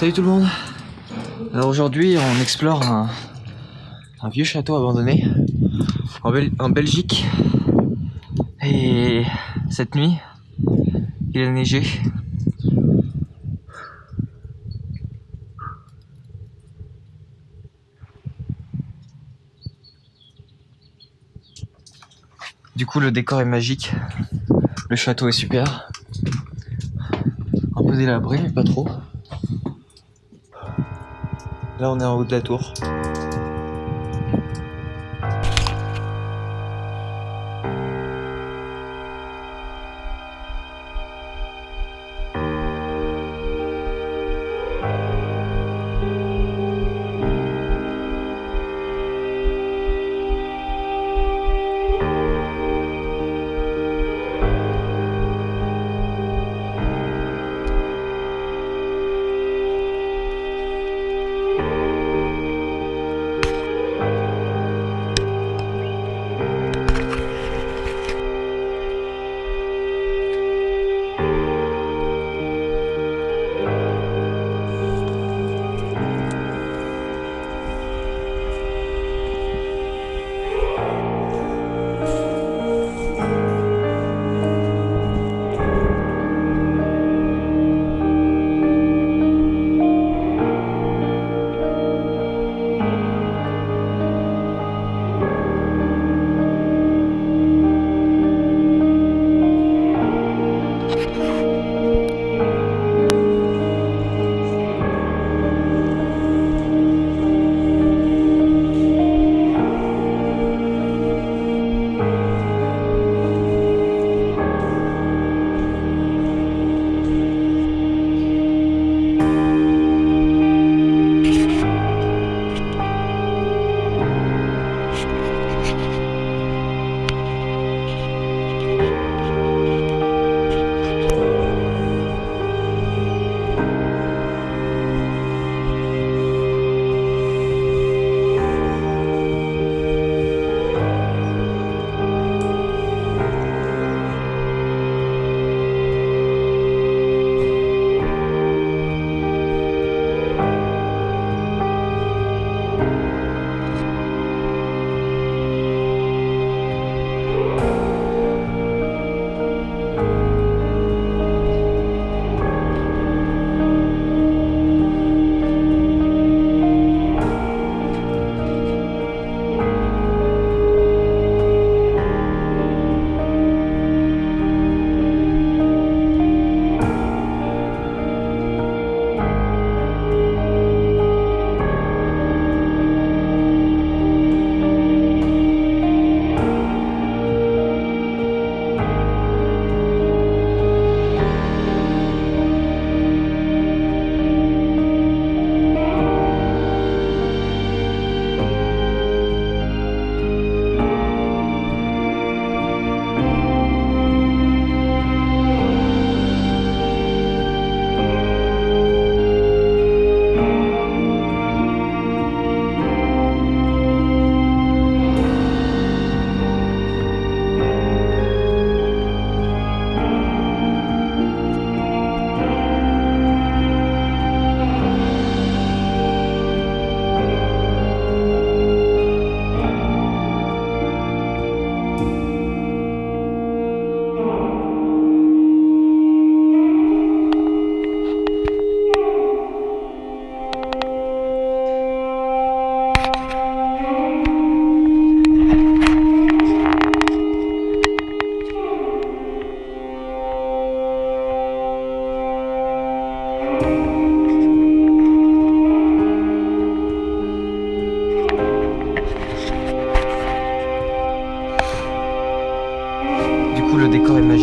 Salut tout le monde. Alors aujourd'hui on explore un, vieux château abandonné en, en Belgique. Et cette nuit il a neigé. Du coup le décor est magique, le château est super, un peu délabré mais pas trop. Là, on est en haut de la tour.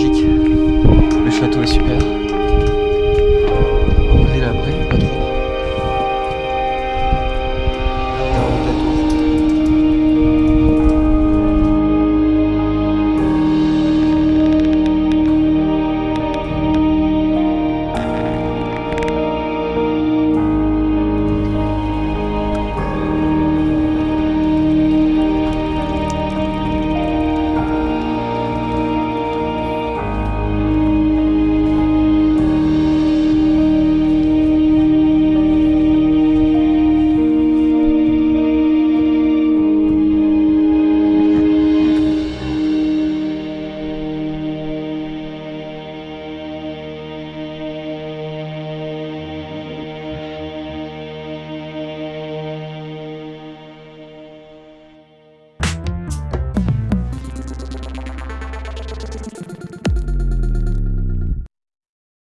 Le château est super.